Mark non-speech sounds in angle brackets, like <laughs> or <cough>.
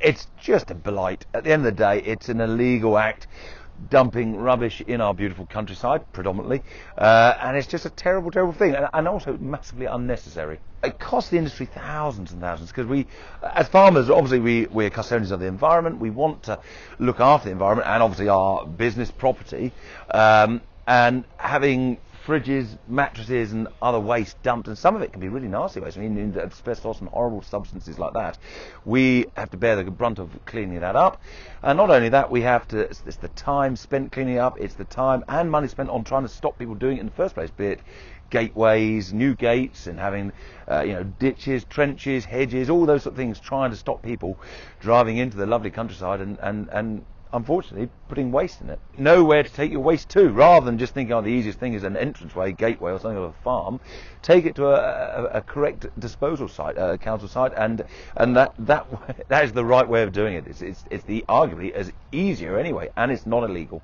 it's just a blight. At the end of the day, it's an illegal act dumping rubbish in our beautiful countryside, predominantly, uh, and it's just a terrible, terrible thing, and, and, also massively unnecessary. It costs the industry thousands and thousands because we, as farmers, obviously we we're custodians of the environment. We want to look after the environment and obviously our business property, um, and having fridges, mattresses, and other waste dumped, and some of it can be really nasty waste. I mean, asbestos and horrible substances like that. We have to bear the brunt of cleaning that up, and not only that, we have to. It's, it's the time spent cleaning up. It's the time and money spent on trying to stop people doing it in the first place. Be it gateways, new gates, and having uh, you know ditches, trenches, hedges, all those sort of things, trying to stop people driving into the lovely countryside and and and unfortunately, putting waste in it. Nowhere to take your waste to, rather than just thinking, oh, the easiest thing is an entranceway, gateway, or something of a farm. Take it to a, a, a correct disposal site, a council site, and and that that <laughs> that is the right way of doing it. It's it's, it's the arguably as easier anyway, and it's not illegal.